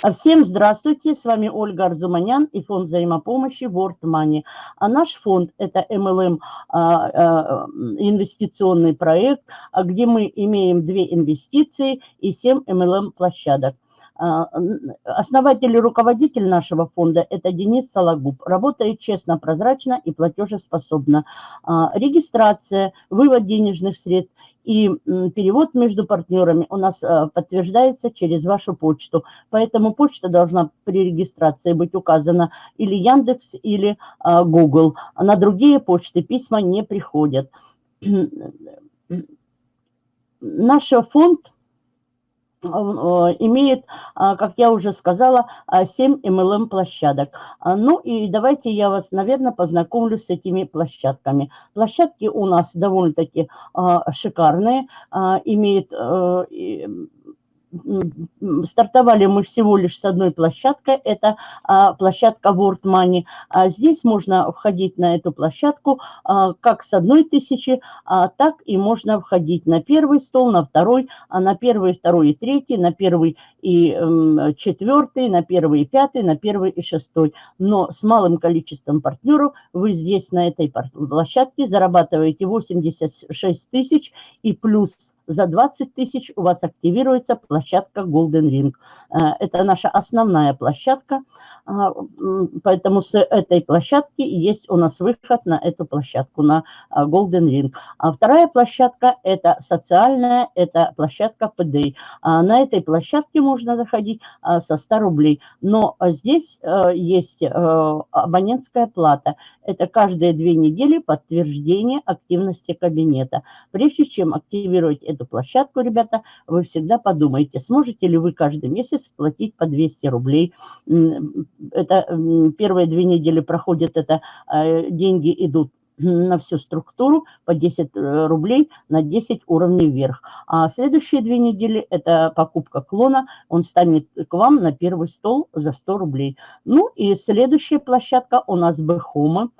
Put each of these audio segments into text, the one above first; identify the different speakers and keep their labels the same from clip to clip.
Speaker 1: А всем здравствуйте, с вами Ольга Арзуманян и фонд взаимопомощи World Money. А наш фонд – это MLM а, а, инвестиционный проект, где мы имеем две инвестиции и семь MLM площадок. Основатель и руководитель нашего фонда – это Денис Сологуб. Работает честно, прозрачно и платежеспособно. Регистрация, вывод денежных средств и перевод между партнерами у нас э, подтверждается через вашу почту. Поэтому почта должна при регистрации быть указана или Яндекс, или э, Google. На другие почты письма не приходят. Наш фонд имеет, а, как я уже сказала, 7 а, MLM-площадок. А, ну и давайте я вас, наверное, познакомлю с этими площадками. Площадки у нас довольно-таки шикарные, имеет э, стартовали мы всего лишь с одной площадкой, это а, площадка World Money. А здесь можно входить на эту площадку а, как с одной тысячи, а, так и можно входить на первый стол, на второй, а на первый, второй и третий, на первый и м, четвертый, на первый и пятый, на первый и шестой. Но с малым количеством партнеров вы здесь на этой площадке зарабатываете 86 тысяч и плюс за 20 тысяч у вас активируется площадка Golden Ring. Э, это наша основная площадка, а, поэтому с этой площадки есть у нас выход на эту площадку, на а, Golden Ring. А вторая площадка – это социальная, это площадка PDI. На этой площадке можно заходить со 100 рублей, но здесь э, есть э, абонентская плата. Это каждые две недели подтверждение активности кабинета. Прежде чем активировать эту площадку, ребята, вы всегда подумайте, сможете ли вы каждый месяц платить по 200 рублей. Это первые две недели проходят, это э, деньги идут на всю структуру по 10 э, рублей на 10 уровней вверх. А следующие две недели это покупка клона, он станет к вам на первый стол за 100 рублей. Ну и следующая площадка у нас Бэхома.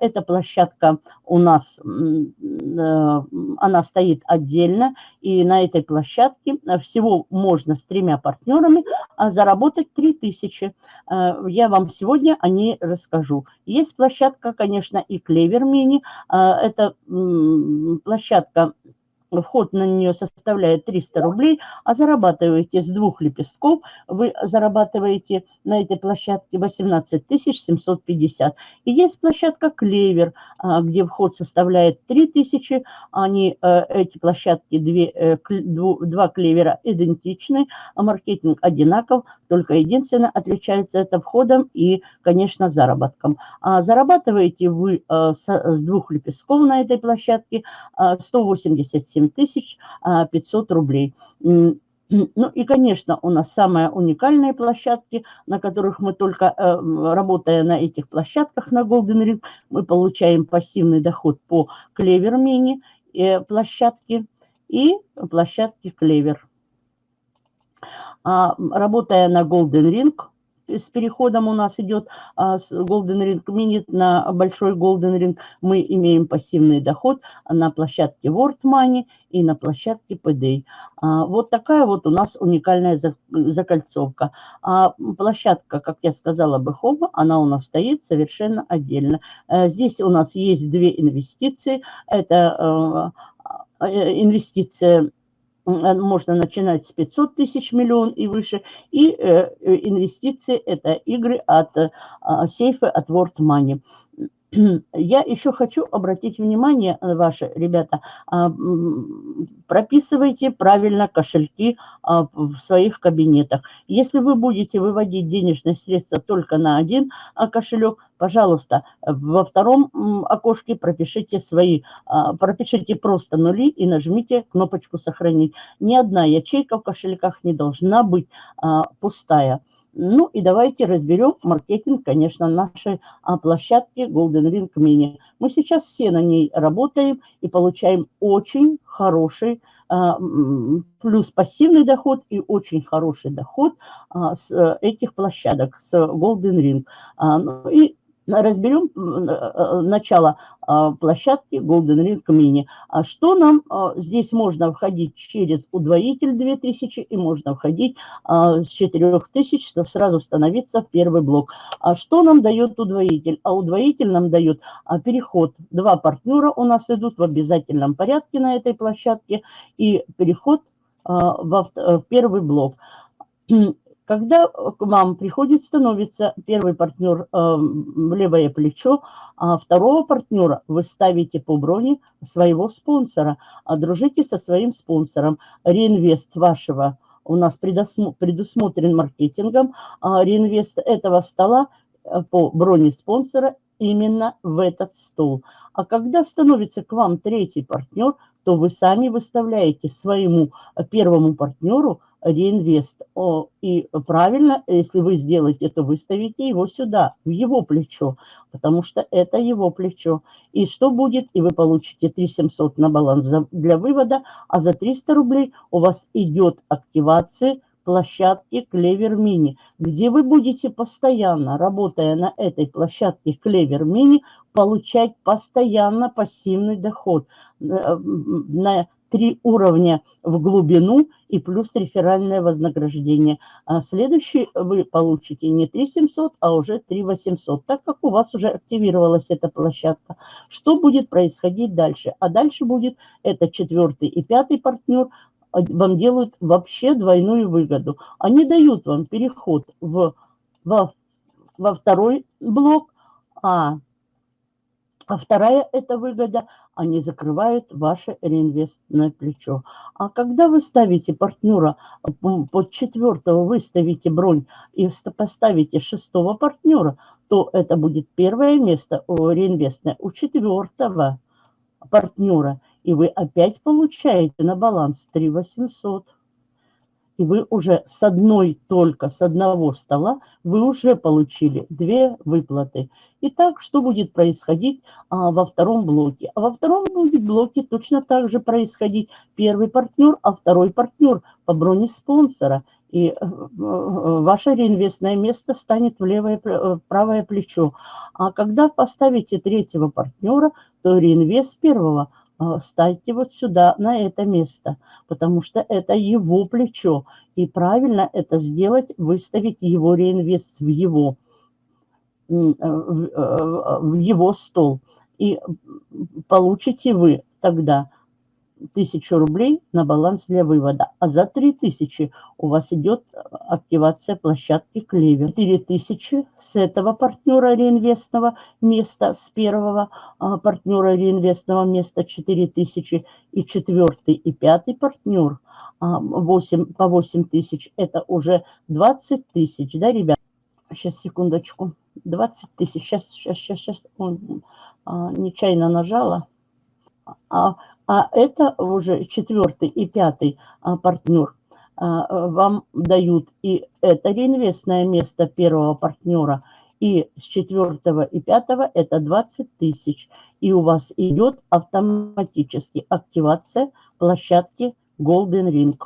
Speaker 1: Эта площадка у нас, э, она стоит отдельно, и на этой площадке всего можно с тремя партнерами а, заработать 3000. Э, я вам сегодня о ней расскажу. Есть площадка, конечно, и Клевер Мини. А, это площадка вход на нее составляет 300 рублей, а зарабатываете с двух лепестков, вы зарабатываете на этой площадке 18 750. И есть площадка Клевер, а, где вход составляет 3000, они, э, эти площадки, э, два клевера идентичны, а маркетинг одинаков, только единственное отличается это входом и, конечно, заработком. А зарабатываете вы э, с двух лепестков на этой площадке 187 8 500 рублей. Ну и, конечно, у нас самые уникальные площадки, на которых мы только, э, работая на этих площадках на Golden Ring, мы получаем пассивный доход по Клевер Мини э, площадке и площадке Клевер. А, работая на Golden Ring, с переходом у нас идет а, с Golden Ring Mini на большой Golden Ring. Мы имеем пассивный доход на площадке World Money и на площадке PDA. А, вот такая вот у нас уникальная закольцовка. А площадка, как я сказала, Бэхома, она у нас стоит совершенно отдельно. А, здесь у нас есть две инвестиции. Это а, э, инвестиция Э, можно начинать с 500 тысяч миллион и выше. И э, э, инвестиции – это игры от э, сейфа, от World Money. Я еще хочу обратить внимание э, ваше, ребята, а, прописывайте правильно кошельки а, в своих кабинетах. Если вы будете выводить денежные средства только на один а, кошелек, пожалуйста, во втором окошке пропишите свои, пропишите просто нули и нажмите кнопочку «Сохранить». Ни одна ячейка в кошельках не должна быть пустая. Ну и давайте разберем маркетинг, конечно, нашей а, площадки Golden Ring Mini. Мы сейчас все на ней работаем и получаем очень хороший, а, плюс пассивный доход и очень хороший доход а, с этих площадок, с Golden Ring. Ну и разберем э, э, начало а, площадки Golden Ring Mini. А что нам а, здесь можно входить через удвоитель 2000 и можно входить с 4000, чтобы сразу становиться в первый блок. А что нам дает удвоитель? А удвоитель нам дает переход. Два партнера у нас идут в обязательном порядке на этой площадке и переход в первый блок. Когда к вам приходит, становится первый партнер э, в левое плечо, а второго партнера вы ставите по броне своего спонсора. А дружите со своим спонсором. Реинвест вашего у нас предусмотрен маркетингом. А реинвест этого стола э, по броне спонсора именно в этот стол. А когда становится к вам третий партнер, то вы сами выставляете своему первому партнеру реинвест. И правильно, если вы сделаете, то выставите его сюда, в его плечо, потому что это его плечо. И что будет? И вы получите 3700 на баланс для вывода, а за 300 рублей у вас идет активация площадки Клевер Мини, где вы будете постоянно, работая на этой площадке Клевер Мини, получать постоянно пассивный доход э, на три уровня в глубину и плюс реферальное вознаграждение. А следующий вы получите не 3700, а уже 3800, так как у вас уже активировалась эта площадка. Что будет происходить дальше? А дальше будет это четвертый и пятый партнер а, вам делают вообще двойную выгоду. Они дают вам переход в, во, во второй блок, а а вторая это выгода, они закрывают ваше реинвестное плечо. А когда вы ставите партнера под четвертого, вы ставите бронь и поставите шестого партнера, то это будет первое место реинвестное у четвертого партнера. И вы опять получаете на баланс 3 800 и вы уже с одной только, с одного стола, вы уже получили две выплаты. Итак, что будет происходить а, во втором блоке? А во втором будет блоке точно так же происходить первый партнер, а второй партнер по броне спонсора. И э, э, ваше реинвестное место станет в левое, э, правое плечо. А когда поставите третьего партнера, то реинвест первого – ставьте вот сюда, на это место, потому что это его плечо. И правильно это сделать, выставить его реинвест в его, э, в его стол. И получите вы тогда тысячу рублей на баланс для вывода. А за 3000 у вас идет активация площадки Клевер. 4000 с этого партнера реинвестного места, с первого а, партнера реинвестного места 4000 и четвертый и пятый партнер 8, а, по 8000 это уже 20 тысяч, да, ребят? Сейчас, секундочку. 20 тысяч. Сейчас, сейчас, сейчас, сейчас. Он, а, нечаянно нажала. А, а это уже четвертый и пятый а, партнер а, вам дают и это реинвестное место первого партнера, и с четвертого и пятого это 20 тысяч. И у вас идет автоматически активация площадки Golden Ring.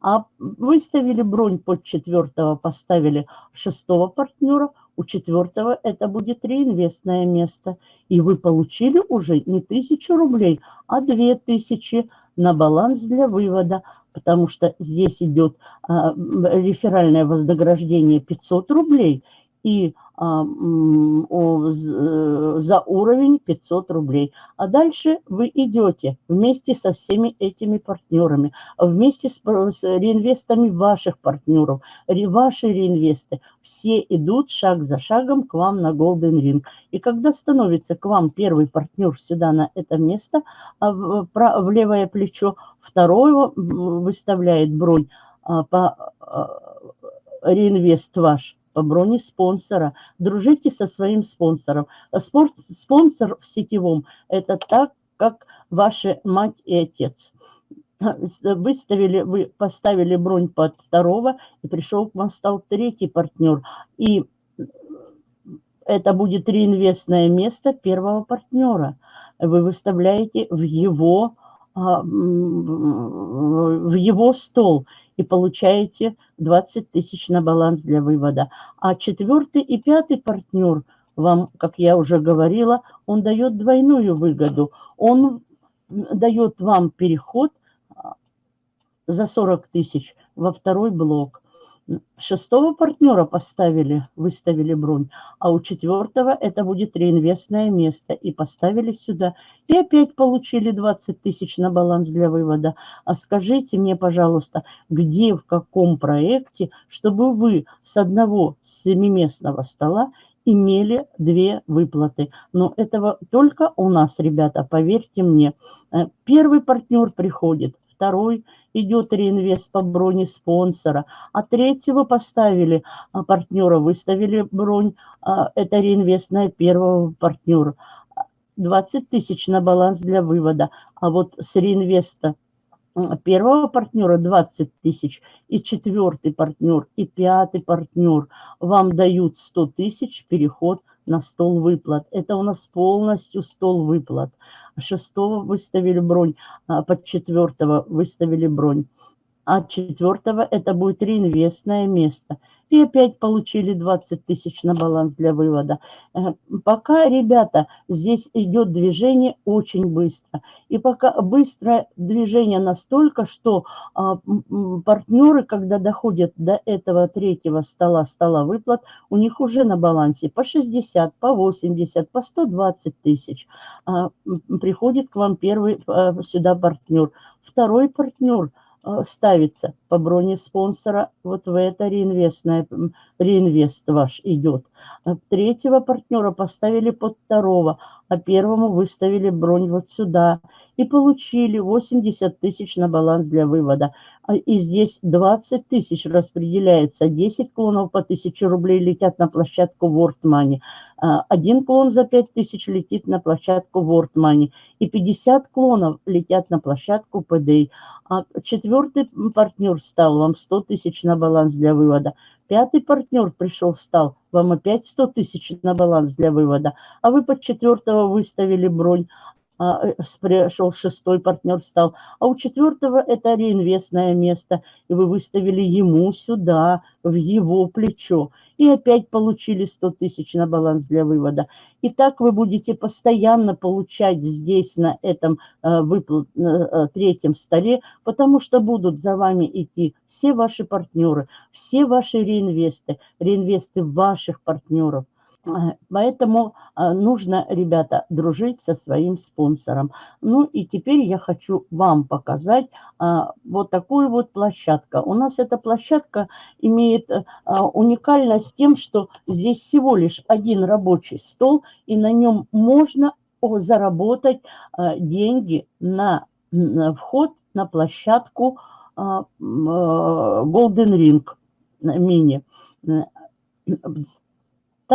Speaker 1: А выставили бронь под четвертого, поставили шестого партнера – у четвертого это будет реинвестное место. И вы получили уже не тысячу рублей, а две тысячи на баланс для вывода, потому что здесь идет а, реферальное вознаграждение 500 рублей и за уровень 500 рублей. А дальше вы идете вместе со всеми этими партнерами, вместе с, с реинвестами ваших партнеров, ваши реинвесты, все идут шаг за шагом к вам на Golden Ring. И когда становится к вам первый партнер сюда на это место, а в, в левое плечо, второго выставляет бронь а, по реинвест ваш, по броне спонсора. Дружите со своим спонсором. Спонсор в сетевом – это так, как ваша мать и отец. Выставили, вы поставили бронь под второго, и пришел к вам, стал третий партнер. И это будет реинвестное место первого партнера. Вы выставляете в его, в его стол и получаете 20 тысяч на баланс для вывода. А четвертый и пятый партнер вам, как я уже говорила, он дает двойную выгоду. Он дает вам переход а, за 40 тысяч во второй блок. Шестого партнера поставили, выставили бронь, а у четвертого это будет реинвестное место. И поставили сюда. И опять получили 20 тысяч на баланс для вывода. А скажите мне, пожалуйста, где, в каком проекте, чтобы вы с одного семиместного стола имели две выплаты. Но этого только у нас, ребята, поверьте мне. Э, первый партнер приходит, второй идет реинвест по броне спонсора, а третьего поставили а, партнера, выставили бронь, а, это реинвестная первого партнера. 20 тысяч на баланс для вывода, а вот с реинвеста первого партнера 20 тысяч, и четвертый партнер, и пятый партнер. Вам дают 100 тысяч переход на стол выплат. Это у нас полностью стол выплат. Шестого выставили бронь, а под четвертого выставили бронь. А четвертого это будет реинвестное место и опять получили 20 тысяч на баланс для вывода. Э, пока, ребята, здесь идет движение очень быстро. И пока быстрое движение настолько, что а, партнеры, когда доходят до этого третьего стола, стола выплат, у них уже на балансе по 60, по 80, по 120 тысяч. А, приходит к вам первый а, сюда партнер. Второй партнер – ставится по броне спонсора, вот в это реинвестное, реинвест ваш идет. А третьего партнера поставили под второго, а первому выставили бронь вот сюда. И получили 80 тысяч на баланс для вывода. А, и здесь 20 тысяч распределяется. 10 клонов по 1000 рублей летят на площадку World Money. А, один клон за 5 тысяч летит на площадку World Money. И 50 клонов летят на площадку PDA. А четвертый партнер стал вам 100 тысяч на баланс для вывода. Пятый партнер пришел, стал вам опять 100 тысяч на баланс для вывода. А вы под четвертого выставили бронь. А, э, пришел шестой партнер стал, а у четвертого это реинвестное место, и вы выставили ему сюда, в его плечо, и опять получили 100 тысяч на баланс для вывода. И так вы будете постоянно получать здесь, на этом э, выплат, э, третьем столе, потому что будут за вами идти все ваши партнеры, все ваши реинвесты, реинвесты ваших партнеров. Э, поэтому э, нужно, ребята, дружить со своим спонсором. Ну и теперь я хочу вам показать э, вот такую вот площадку. У нас эта площадка имеет уникальность тем, что здесь всего лишь один рабочий стол, и на нем можно заработать деньги на вход на площадку Golden Ring мини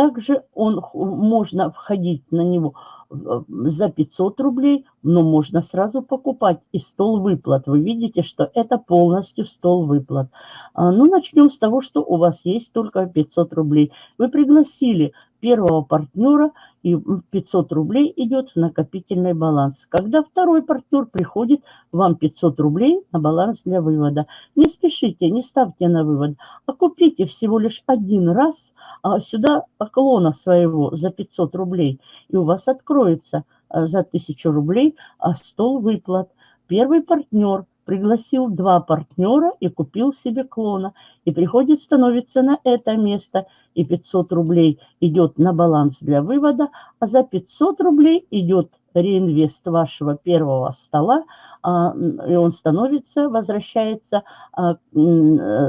Speaker 1: также он, можно входить на него за 500 рублей, но можно сразу покупать и стол выплат. Вы видите, что это полностью стол выплат. А, ну, начнем с того, что у вас есть только 500 рублей. Вы пригласили первого партнера, и 500 рублей идет в накопительный баланс. Когда второй партнер приходит, вам 500 рублей на баланс для вывода. Не спешите, не ставьте на вывод, а купите всего лишь один раз а, сюда клона своего за 500 рублей, и у вас откроется а, за 1000 рублей а, стол выплат. Первый партнер пригласил два партнера и купил себе клона. И приходит, становится на это место, и 500 рублей идет на баланс для вывода, а за 500 рублей идет реинвест вашего первого стола, а, и он становится, возвращается, а,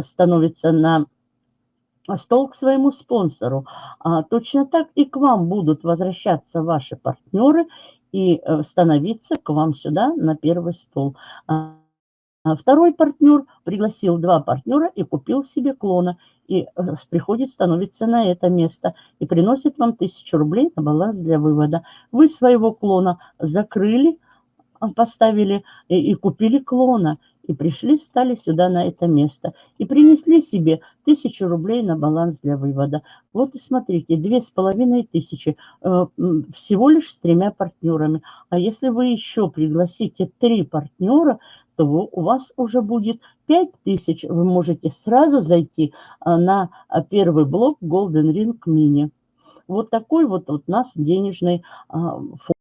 Speaker 1: становится на стол к своему спонсору. А точно так и к вам будут возвращаться ваши партнеры и э, становиться к вам сюда на первый стол. А второй партнер пригласил два партнера и купил себе клона. И э, приходит, становится на это место и приносит вам тысячу рублей на баланс для вывода. Вы своего клона закрыли, а, поставили и, и купили клона. И пришли, стали сюда на это место. И принесли себе тысячу рублей на баланс для вывода. Вот и смотрите, две с половиной тысячи э, всего лишь с тремя партнерами. А если вы еще пригласите три партнера, то у вас уже будет 5000. Вы можете сразу зайти а, на а, первый блок Golden Ring Mini. Вот такой вот у нас денежный фонд.